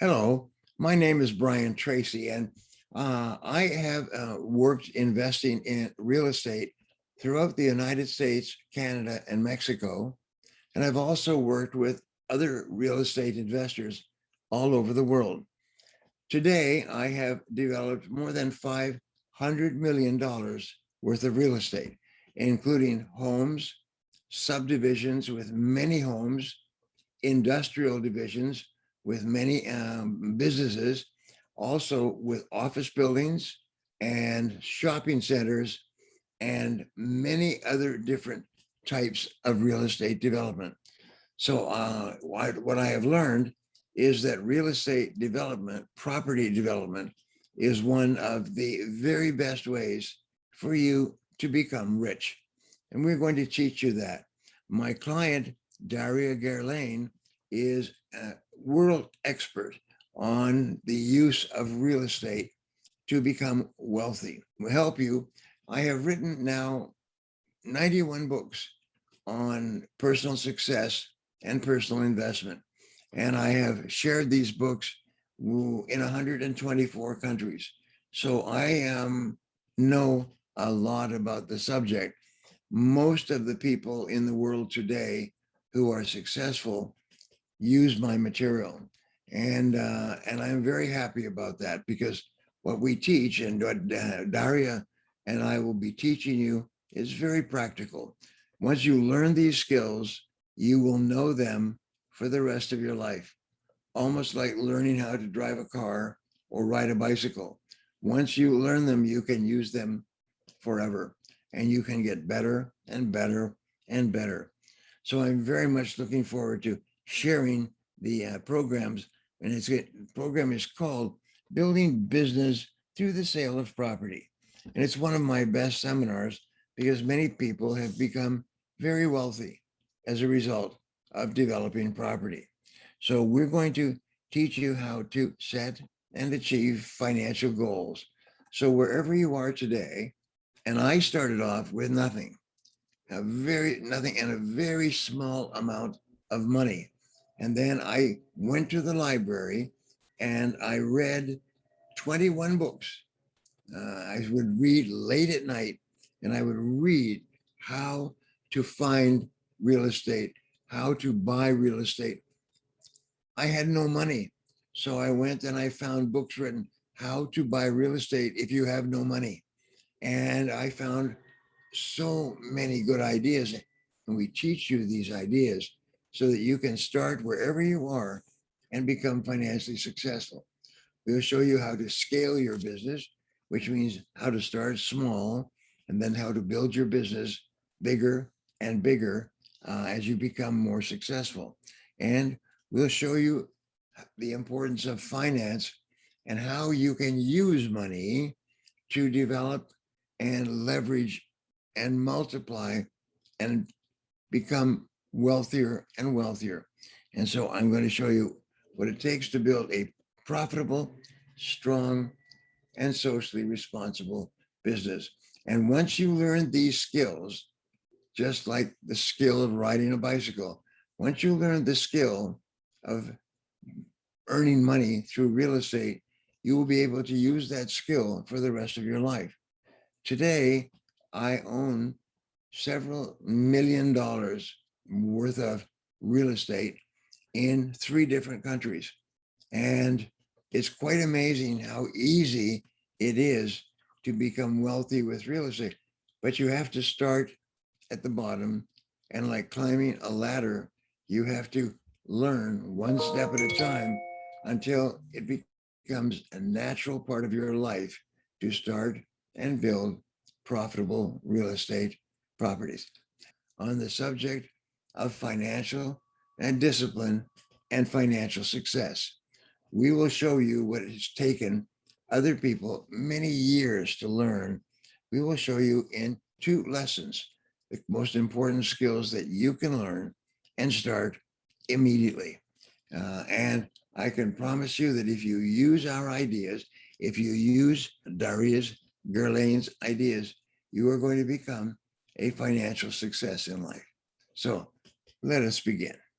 Hello, my name is Brian Tracy, and uh, I have uh, worked investing in real estate throughout the United States, Canada, and Mexico. And I've also worked with other real estate investors all over the world. Today, I have developed more than $500 million worth of real estate, including homes, subdivisions with many homes, industrial divisions, with many um, businesses, also with office buildings and shopping centers and many other different types of real estate development. So uh, what, I have learned is that real estate development, property development, is one of the very best ways for you to become rich. And we're going to teach you that. My client, Daria Gerlain, is a world expert on the use of real estate to become wealthy. Help you. I have written now 91 books on personal success and personal investment. And I have shared these books in 124 countries. So I um, know a lot about the subject. Most of the people in the world today who are successful use my material. And, uh, and I'm very happy about that because what we teach and what Daria and I will be teaching you is very practical. Once you learn these skills, you will know them for the rest of your life, almost like learning how to drive a car or ride a bicycle. Once you learn them, you can use them forever and you can get better and better and better. So I'm very much looking forward to sharing the uh, programs. And its program is called Building Business Through the Sale of Property. And it's one of my best seminars because many people have become very wealthy as a result of developing property. So we're going to teach you how to set and achieve financial goals. So wherever you are today, and I started off with nothing, a very nothing and a very small amount of money. And then I went to the library and I read 21 books. Uh, I would read late at night and I would read how to find real estate, how to buy real estate. I had no money. So I went and I found books written how to buy real estate if you have no money. And I found so many good ideas. And we teach you these ideas so that you can start wherever you are and become financially successful. We'll show you how to scale your business, which means how to start small and then how to build your business bigger and bigger uh, as you become more successful. And we'll show you the importance of finance and how you can use money to develop and leverage and multiply and become wealthier and wealthier. And so I'm going to show you what it takes to build a profitable, strong, and socially responsible business. And once you learn these skills, just like the skill of riding a bicycle, once you learn the skill of earning money through real estate, you will be able to use that skill for the rest of your life. Today, I own several million dollars worth of real estate in three different countries. And it's quite amazing how easy it is to become wealthy with real estate. But you have to start at the bottom and like climbing a ladder, you have to learn one step at a time until it becomes a natural part of your life to start and build profitable real estate properties. On the subject of financial and discipline and financial success. We will show you what it has taken other people many years to learn. We will show you in two lessons, the most important skills that you can learn and start immediately. Uh, and I can promise you that if you use our ideas, if you use Daria's Gerlain's ideas, you are going to become a financial success in life. So let us begin.